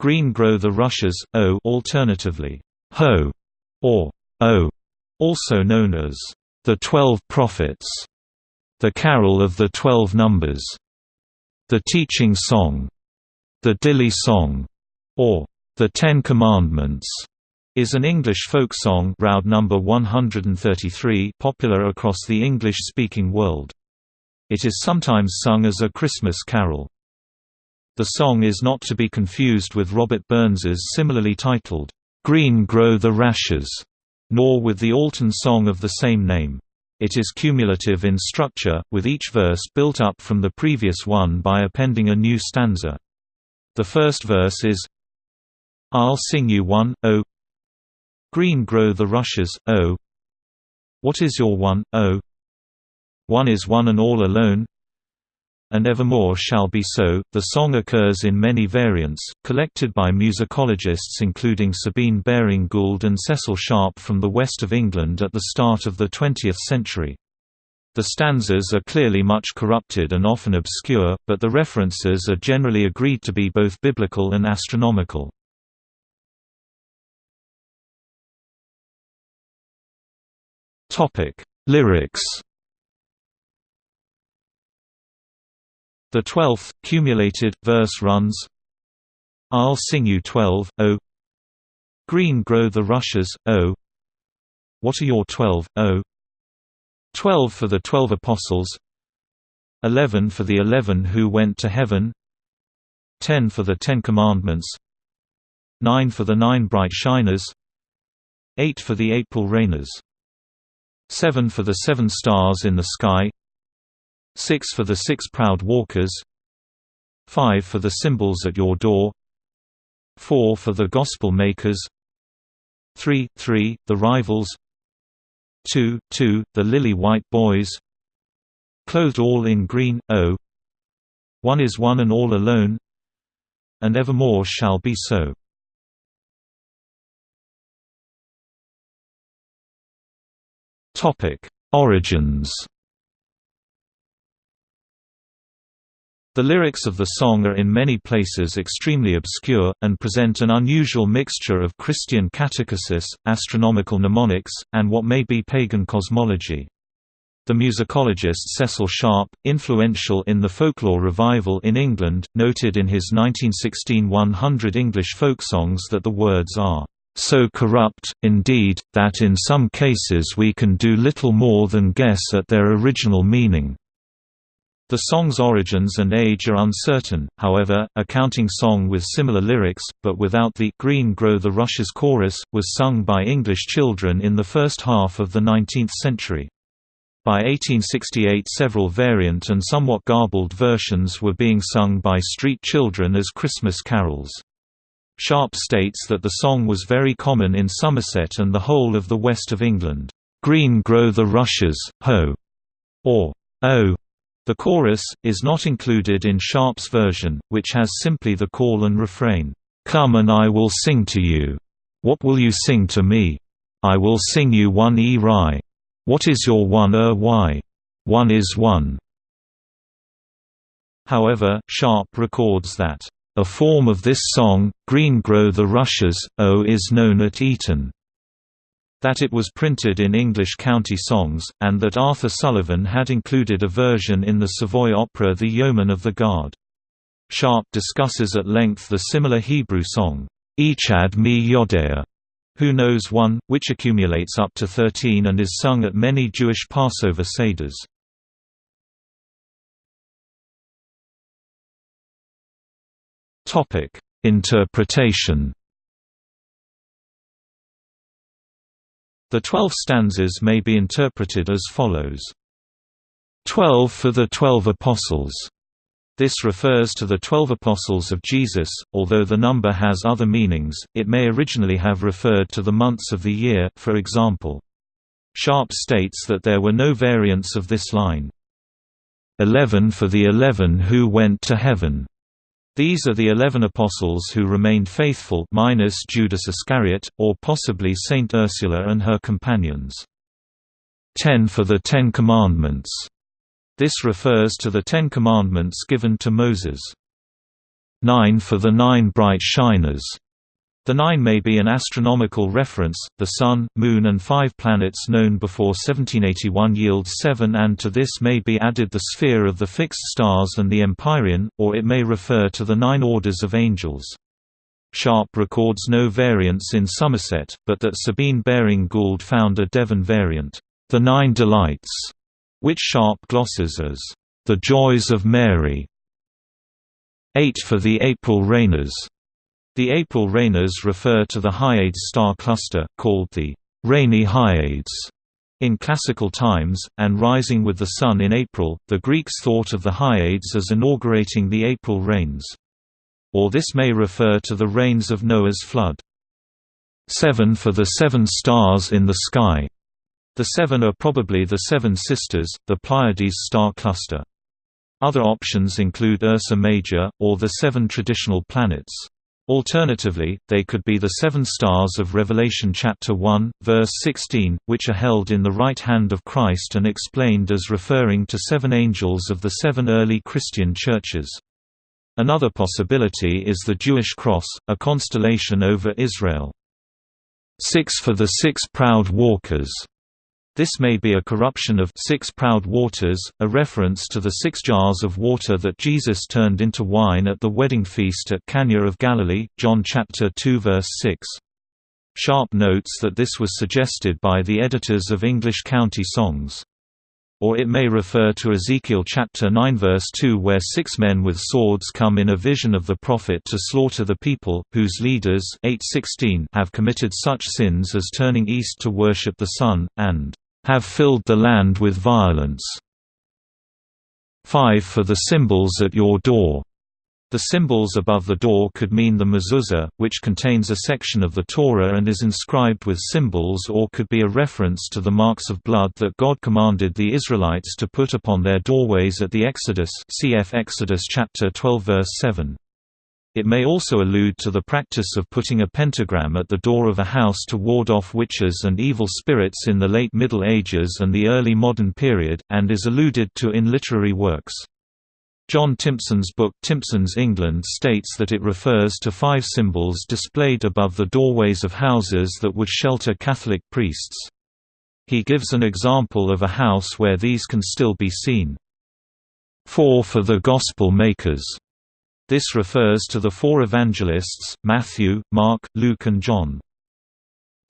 Green grow the rushes, O alternatively, Ho, or O, also known as the Twelve Prophets, the Carol of the Twelve Numbers, the Teaching Song, the Dilly Song, or the Ten Commandments is an English folk song Roud number 133 popular across the English-speaking world. It is sometimes sung as a Christmas carol. The song is not to be confused with Robert Burns's similarly titled, "'Green Grow the Rashes' nor with the Alton song of the same name. It is cumulative in structure, with each verse built up from the previous one by appending a new stanza. The first verse is I'll sing you one, oh Green grow the rushes, oh What is your one, oh One is one and all alone and evermore shall be so. The song occurs in many variants, collected by musicologists including Sabine Baring Gould and Cecil Sharp from the west of England at the start of the 20th century. The stanzas are clearly much corrupted and often obscure, but the references are generally agreed to be both biblical and astronomical. Lyrics The twelfth, cumulated, verse runs I'll sing you twelve, oh Green grow the rushes, oh What are your twelve, oh Twelve for the twelve apostles. Eleven for the eleven who went to heaven. Ten for the Ten Commandments. Nine for the nine bright shiners. Eight for the April rainers. Seven for the seven stars in the sky Six for the six proud walkers Five for the symbols at your door Four for the gospel makers Three, three, the rivals Two, two, the lily-white boys Clothed all in green, oh One is one and all alone And evermore shall be so. Origins The lyrics of the song are in many places extremely obscure, and present an unusual mixture of Christian catechesis, astronomical mnemonics, and what may be pagan cosmology. The musicologist Cecil Sharp, influential in the folklore revival in England, noted in his 1916 100 English folk songs that the words are so corrupt, indeed, that in some cases we can do little more than guess at their original meaning. The song's origins and age are uncertain, however, a counting song with similar lyrics, but without the «Green Grow the Rushes» chorus, was sung by English children in the first half of the 19th century. By 1868 several variant and somewhat garbled versions were being sung by street children as Christmas carols. Sharp states that the song was very common in Somerset and the whole of the west of England. "'Green grow the rushes, ho!' or "'Oh!' The chorus, is not included in Sharp's version, which has simply the call and refrain, "'Come and I will sing to you. What will you sing to me? I will sing you one e rai. What is your one er y? One is one." However, Sharp records that, "...a form of this song, Green Grow the Rushes, O is known at Eton." That it was printed in English county songs, and that Arthur Sullivan had included a version in the Savoy opera The Yeomen of the Guard. Sharp discusses at length the similar Hebrew song, Echad mi Yodea, who knows one, which accumulates up to 13 and is sung at many Jewish Passover Seders. Interpretation The twelve stanzas may be interpreted as follows. Twelve for the Twelve Apostles. This refers to the Twelve Apostles of Jesus, although the number has other meanings, it may originally have referred to the months of the year, for example. Sharp states that there were no variants of this line. Eleven for the eleven who went to heaven. These are the eleven apostles who remained faithful minus Judas Iscariot, or possibly Saint Ursula and her companions. Ten for the Ten Commandments. This refers to the Ten Commandments given to Moses. 9 for the nine bright shiners. The nine may be an astronomical reference, the Sun, Moon and five planets known before 1781 yields seven and to this may be added the sphere of the fixed stars and the empyrean, or it may refer to the nine orders of angels. Sharp records no variants in Somerset, but that Sabine Baring Gould found a Devon variant, the Nine Delights, which Sharp glosses as, the Joys of Mary. 8 for the April Rainers the April Rainers refer to the Hyades star cluster, called the rainy Hyades in classical times, and rising with the sun in April, the Greeks thought of the Hyades as inaugurating the April rains. Or this may refer to the rains of Noah's flood. 7 for the seven stars in the sky. The seven are probably the seven sisters, the Pleiades star cluster. Other options include Ursa Major, or the seven traditional planets. Alternatively, they could be the seven stars of Revelation chapter 1, verse 16, which are held in the right hand of Christ and explained as referring to seven angels of the seven early Christian churches. Another possibility is the Jewish cross, a constellation over Israel. Six for the six proud walkers this may be a corruption of six proud waters, a reference to the six jars of water that Jesus turned into wine at the wedding feast at Cana of Galilee, John chapter 2 verse 6. Sharp notes that this was suggested by the editors of English county songs. Or it may refer to Ezekiel chapter 9 verse 2 where six men with swords come in a vision of the prophet to slaughter the people, whose leaders 8:16 have committed such sins as turning east to worship the sun, and have filled the land with violence. 5 For the symbols at your door. The symbols above the door could mean the mezuzah, which contains a section of the Torah and is inscribed with symbols or could be a reference to the marks of blood that God commanded the Israelites to put upon their doorways at the Exodus cf Exodus chapter 12 verse 7. It may also allude to the practice of putting a pentagram at the door of a house to ward off witches and evil spirits in the late Middle Ages and the early modern period, and is alluded to in literary works. John Timpson's book Timpson's England states that it refers to five symbols displayed above the doorways of houses that would shelter Catholic priests. He gives an example of a house where these can still be seen. 4 for the Gospel makers this refers to the four evangelists, Matthew, Mark, Luke and John.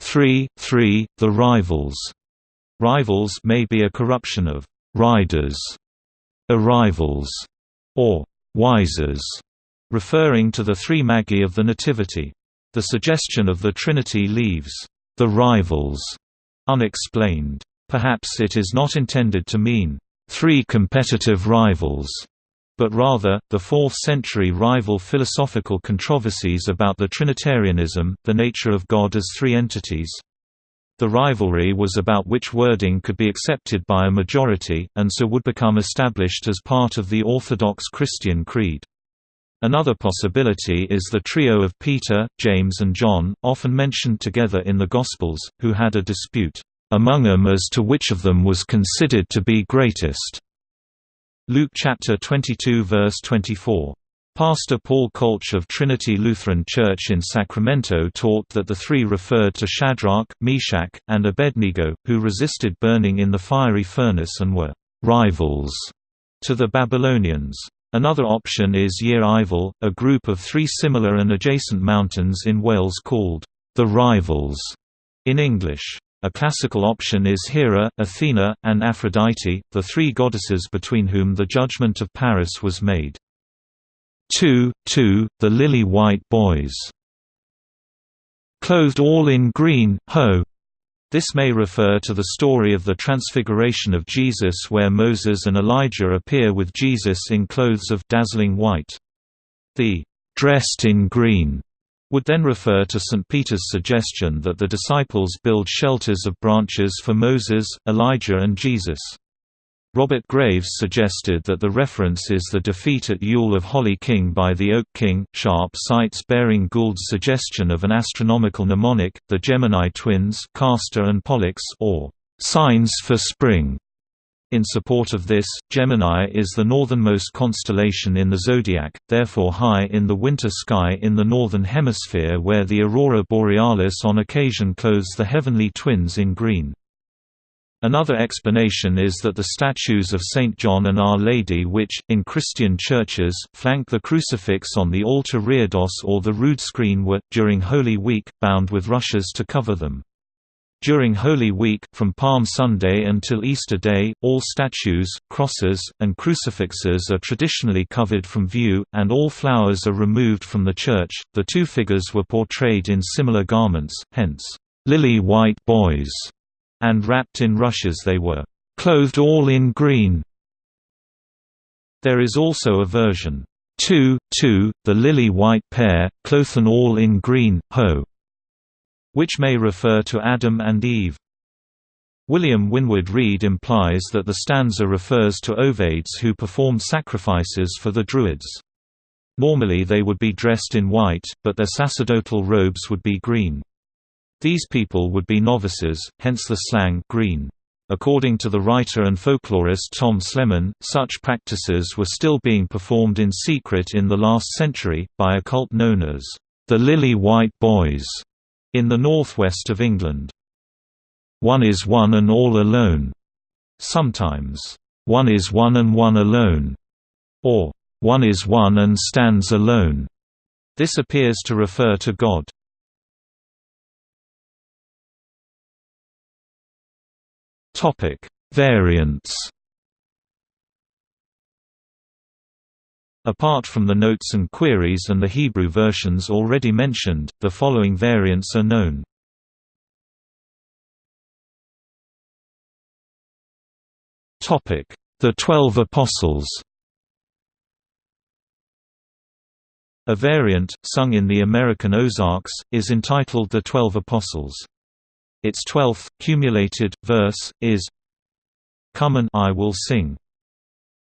3. 3. The rivals. Rivals may be a corruption of riders, arrivals, or wisers, referring to the three magi of the Nativity. The suggestion of the Trinity leaves the rivals unexplained. Perhaps it is not intended to mean three competitive rivals, but rather, the 4th-century rival philosophical controversies about the Trinitarianism, the nature of God as three entities. The rivalry was about which wording could be accepted by a majority, and so would become established as part of the Orthodox Christian creed. Another possibility is the trio of Peter, James and John, often mentioned together in the Gospels, who had a dispute among them as to which of them was considered to be greatest. Luke chapter 22 verse 24. Pastor Paul Kolch of Trinity Lutheran Church in Sacramento taught that the three referred to Shadrach, Meshach, and Abednego, who resisted burning in the fiery furnace and were «rivals» to the Babylonians. Another option is Yr Eifl, a group of three similar and adjacent mountains in Wales called «the Rivals» in English. A classical option is Hera, Athena, and Aphrodite, the three goddesses between whom the judgment of Paris was made. 2. 2. The Lily-White Boys. Clothed all in green, ho! This may refer to the story of the Transfiguration of Jesus where Moses and Elijah appear with Jesus in clothes of dazzling white. The dressed in green would then refer to St. Peter's suggestion that the disciples build shelters of branches for Moses, Elijah and Jesus. Robert Graves suggested that the reference is the defeat at Yule of Holly King by the Oak King. Sharp cites Baring Gould's suggestion of an astronomical mnemonic, the Gemini twins Castor and Pollux or signs for spring, In support of this, Gemini is the northernmost constellation in the zodiac, therefore high in the winter sky in the northern hemisphere where the aurora borealis on occasion clothes the heavenly twins in green. Another explanation is that the statues of St. John and Our Lady which, in Christian churches, flank the crucifix on the altar reredos or the rood screen were, during Holy Week, bound with rushes to cover them. During Holy Week, from Palm Sunday until Easter Day, all statues, crosses, and crucifixes are traditionally covered from view, and all flowers are removed from the church. The two figures were portrayed in similar garments, hence, lily white boys and wrapped in rushes they were clothed all in green. There is also a version 2, 2, the lily-white pair, clothen all in green, ho, which may refer to Adam and Eve. William Winwood Reade implies that the stanza refers to Ovates who performed sacrifices for the Druids. Normally they would be dressed in white, but their sacerdotal robes would be green. These people would be novices, hence the slang green. According to the writer and folklorist Tom Slemen, such practices were still being performed in secret in the last century, by a cult known as the Lily White Boys in the northwest of England. One is one and all alone. Sometimes, one is one and one alone, or one is one and stands alone. This appears to refer to God. Topic: Variants. Apart from the notes and queries and the Hebrew versions already mentioned, the following variants are known. Topic: The Twelve Apostles. A variant, sung in the American Ozarks, is entitled The Twelve Apostles. Its twelfth, cumulated, verse, is Come and I will sing.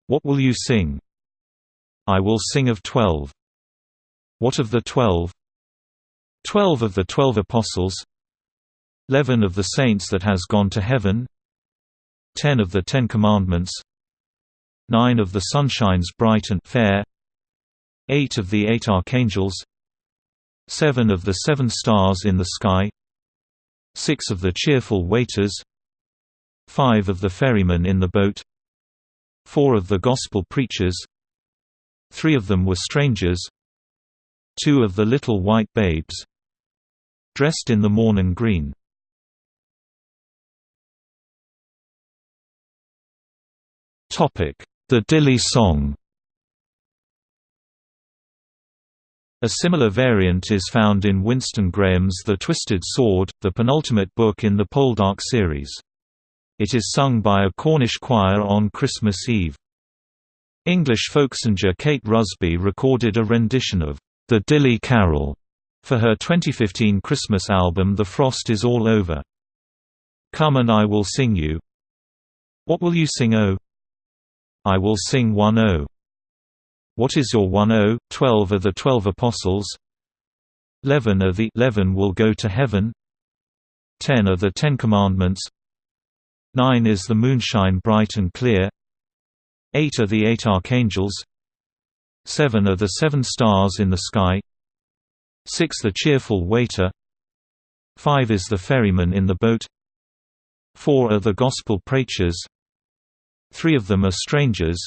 What will you sing? I will sing of twelve. What of the twelve? Twelve of the twelve apostles Eleven of the saints that has gone to heaven Ten of the Ten Commandments Nine of the sunshines bright and fair Eight of the eight archangels Seven of the seven stars in the sky six of the cheerful waiters five of the ferrymen in the boat four of the gospel preachers three of them were strangers two of the little white babes dressed in the morning green. The Dilly song A similar variant is found in Winston Graham's The Twisted Sword, the penultimate book in the Poldark series. It is sung by a Cornish choir on Christmas Eve. English folksinger Kate Rusby recorded a rendition of The Dilly Carol for her 2015 Christmas album The Frost Is All Over. Come and I will sing you. What will you sing oh? I will sing one oh. What is your 1-0? 12 are the twelve apostles. 11 are the 11 will go to heaven. 10 are the Ten Commandments. 9 is the moonshine bright and clear. 8 are the eight archangels. 7 are the seven stars in the sky. 6 the cheerful waiter. 5 is the ferryman in the boat. 4 are the gospel preachers. 3 of them are strangers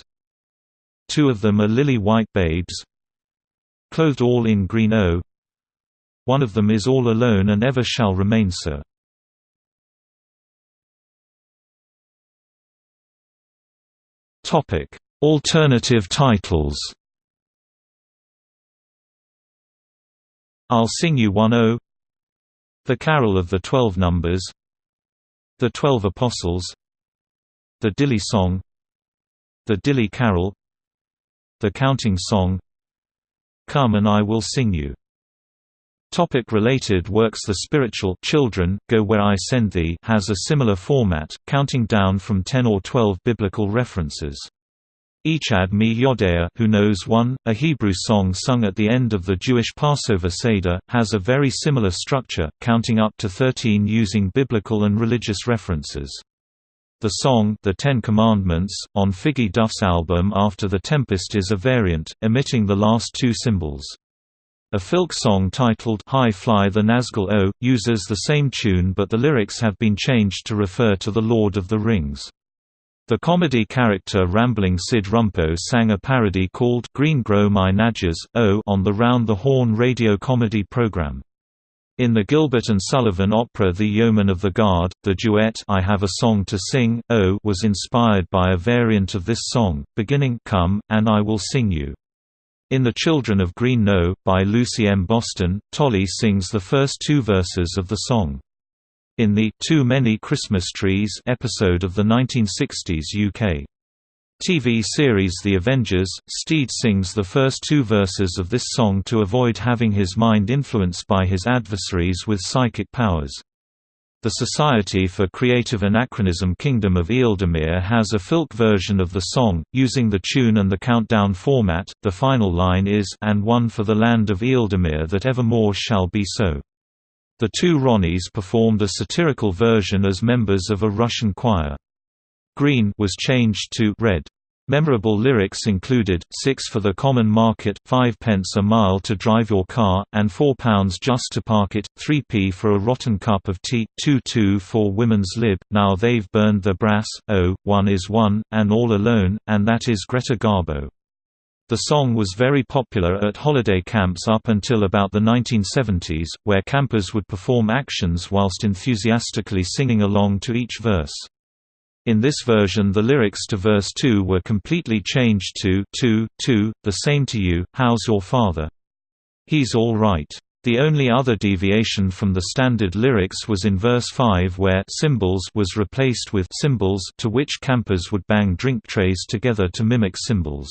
Two of them are lily-white babes Clothed all in green O One of them is all alone and ever shall remain so. Alternative titles. I'll Sing You One O. The Carol of the Twelve Numbers. The Twelve Apostles. The Dilly Song. The Dilly Carol the Counting Song Come and I Will Sing You Topic related works The spiritual Children, Go Where I Send Thee has a similar format, counting down from 10 or 12 biblical references. Echad Mi Yodea who knows one, a Hebrew song sung at the end of the Jewish Passover Seder, has a very similar structure, counting up to 13 using biblical and religious references. The song The Ten Commandments, on Figgy Duff's album After the Tempest is a variant, omitting the last two symbols. A filk song titled High Fly the Nazgul O, uses the same tune but the lyrics have been changed to refer to The Lord of the Rings. The comedy character Rambling Syd Rumpo sang a parody called Green Grow My Nadgers, O on the Round the Horne radio comedy program. In the Gilbert and Sullivan opera The Yeomen of the Guard, the duet I Have a Song to Sing, O was inspired by a variant of this song, beginning Come, and I Will Sing You. In The Children of Green Knowe, by Lucy M. Boston, Tolly sings the first two verses of the song. In the Too Many Christmas Trees episode of the 1960s UK TV series The Avengers, Steed sings the first two verses of this song to avoid having his mind influenced by his adversaries with psychic powers. The Society for Creative Anachronism Kingdom of Ealdormere has a filk version of the song, using the tune and the countdown format. The final line is And one for the land of Ealdormere that evermore shall be so. The two Ronnies performed a satirical version as members of a Russian choir. Green was changed to red. Memorable lyrics included, six for the common market, five pence a mile to drive your car, and four pounds just to park it, 3p for a rotten cup of tea, 2-2 for women's lib, now they've burned the brass, oh, one is one, and all alone, and that is Greta Garbo. The song was very popular at holiday camps up until about the 1970s, where campers would perform actions whilst enthusiastically singing along to each verse. In this version the lyrics to verse 2 were completely changed to 2, 2, the same to you, how's your father? He's all right. The only other deviation from the standard lyrics was in verse 5 where cymbals was replaced with cymbals to which campers would bang drink trays together to mimic symbols.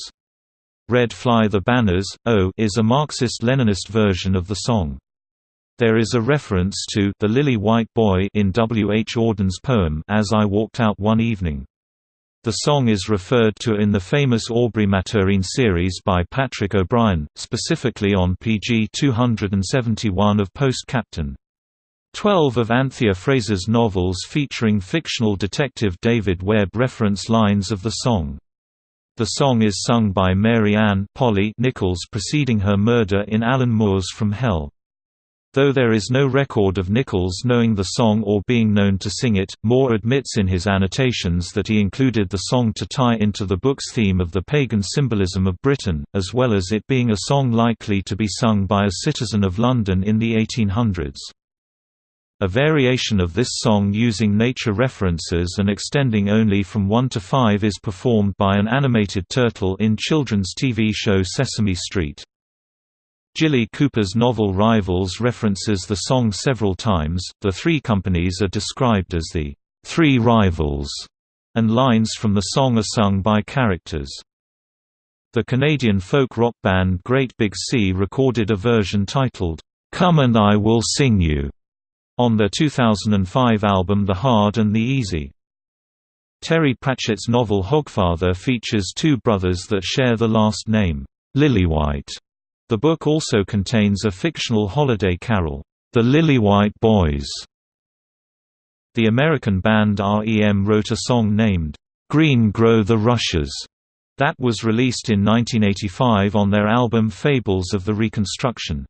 Red Fly the Banners, O is a Marxist-Leninist version of the song. There is a reference to the lily white boy in W. H. Auden's poem As I Walked Out One Evening. The song is referred to in the famous Aubrey Maturin series by Patrick O'Brian, specifically on pg 271 of Post Captain. Twelve of Anthea Fraser's novels featuring fictional detective David Webb reference lines of the song. The song is sung by Mary Ann Polly Nichols preceding her murder in Alan Moore's From Hell. Though there is no record of Nichols knowing the song or being known to sing it, Moore admits in his annotations that he included the song to tie into the book's theme of the pagan symbolism of Britain, as well as it being a song likely to be sung by a citizen of London in the 1800s. A variation of this song using nature references and extending only from 1 to 5 is performed by an animated turtle in children's TV show Sesame Street. Jilly Cooper's novel Rivals references the song several times. The three companies are described as the Three Rivals, and lines from the song are sung by characters. The Canadian folk rock band Great Big Sea recorded a version titled, Come and I Will Sing You, on their 2005 album The Hard and the Easy. Terry Pratchett's novel Hogfather features two brothers that share the last name, Lillywhite. The book also contains a fictional holiday carol, The Lillywhite Boys. The American band REM wrote a song named, Green Grow the Rushes, that was released in 1985 on their album Fables of the Reconstruction.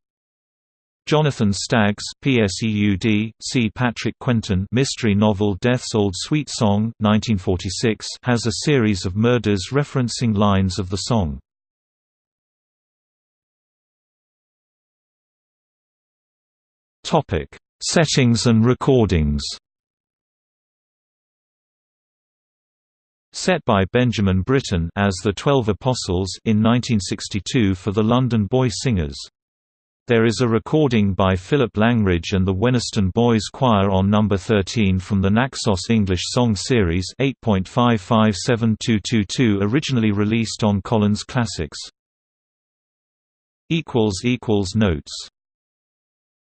Jonathan Stagg's PSEUD, C. Patrick Quentin mystery novel Death's Old Sweet Song 1946 has a series of murders referencing lines of the song. Topic: Settings and recordings. Set by Benjamin Britten as the Twelve Apostles in 1962 for the London Boy Singers. There is a recording by Philip Langridge and the Wenhaston Boys Choir on number 13 from the Naxos English Song Series 8.557222 originally released on Collins Classics. Notes